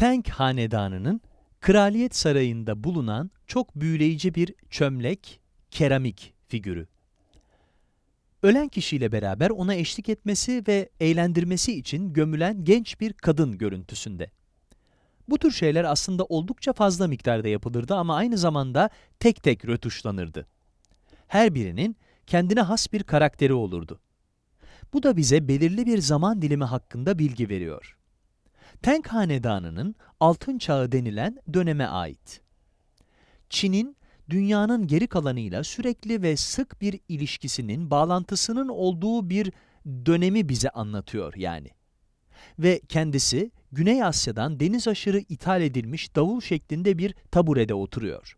Tang Hanedanı'nın Kraliyet Sarayı'nda bulunan çok büyüleyici bir çömlek, keramik figürü. Ölen kişiyle beraber ona eşlik etmesi ve eğlendirmesi için gömülen genç bir kadın görüntüsünde. Bu tür şeyler aslında oldukça fazla miktarda yapılırdı ama aynı zamanda tek tek rötuşlanırdı. Her birinin kendine has bir karakteri olurdu. Bu da bize belirli bir zaman dilimi hakkında bilgi veriyor. Tang Hanedanı'nın Altın Çağı denilen döneme ait. Çin'in dünyanın geri kalanıyla sürekli ve sık bir ilişkisinin, bağlantısının olduğu bir dönemi bize anlatıyor yani. Ve kendisi Güney Asya'dan deniz aşırı ithal edilmiş davul şeklinde bir taburede oturuyor.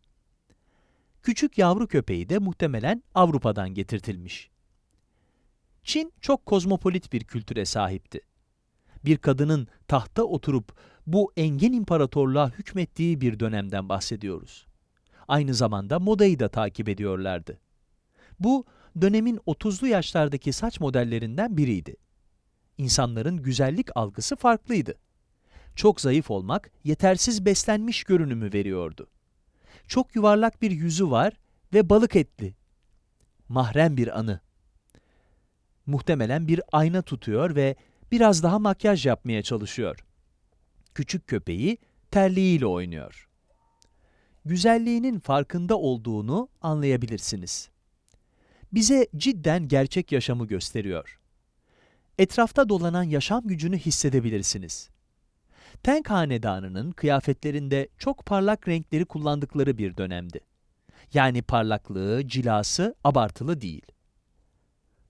Küçük yavru köpeği de muhtemelen Avrupa'dan getirtilmiş. Çin çok kozmopolit bir kültüre sahipti. Bir kadının tahta oturup bu engin imparatorluğa hükmettiği bir dönemden bahsediyoruz. Aynı zamanda modayı da takip ediyorlardı. Bu, dönemin 30'lu yaşlardaki saç modellerinden biriydi. İnsanların güzellik algısı farklıydı. Çok zayıf olmak, yetersiz beslenmiş görünümü veriyordu. Çok yuvarlak bir yüzü var ve balık etli. Mahrem bir anı. Muhtemelen bir ayna tutuyor ve biraz daha makyaj yapmaya çalışıyor. Küçük köpeği terliğiyle oynuyor. Güzelliğinin farkında olduğunu anlayabilirsiniz. Bize cidden gerçek yaşamı gösteriyor. Etrafta dolanan yaşam gücünü hissedebilirsiniz. Tang Hanedanı'nın kıyafetlerinde çok parlak renkleri kullandıkları bir dönemdi. Yani parlaklığı, cilası abartılı değil.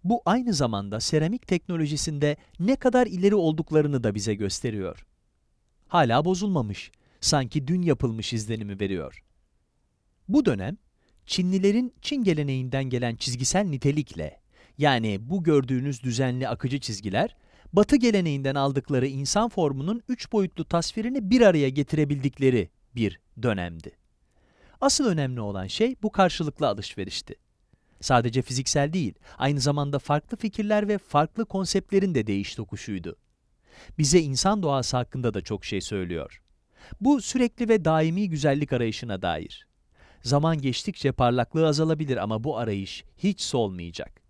Bu aynı zamanda seramik teknolojisinde ne kadar ileri olduklarını da bize gösteriyor. Hala bozulmamış, sanki dün yapılmış izlenimi veriyor. Bu dönem, Çinlilerin Çin geleneğinden gelen çizgisel nitelikle, yani bu gördüğünüz düzenli akıcı çizgiler, Batı geleneğinden aldıkları insan formunun üç boyutlu tasvirini bir araya getirebildikleri bir dönemdi. Asıl önemli olan şey bu karşılıklı alışverişti. Sadece fiziksel değil, aynı zamanda farklı fikirler ve farklı konseptlerin de değiş tokuşuydu. Bize insan doğası hakkında da çok şey söylüyor. Bu sürekli ve daimi güzellik arayışına dair. Zaman geçtikçe parlaklığı azalabilir ama bu arayış hiç solmayacak.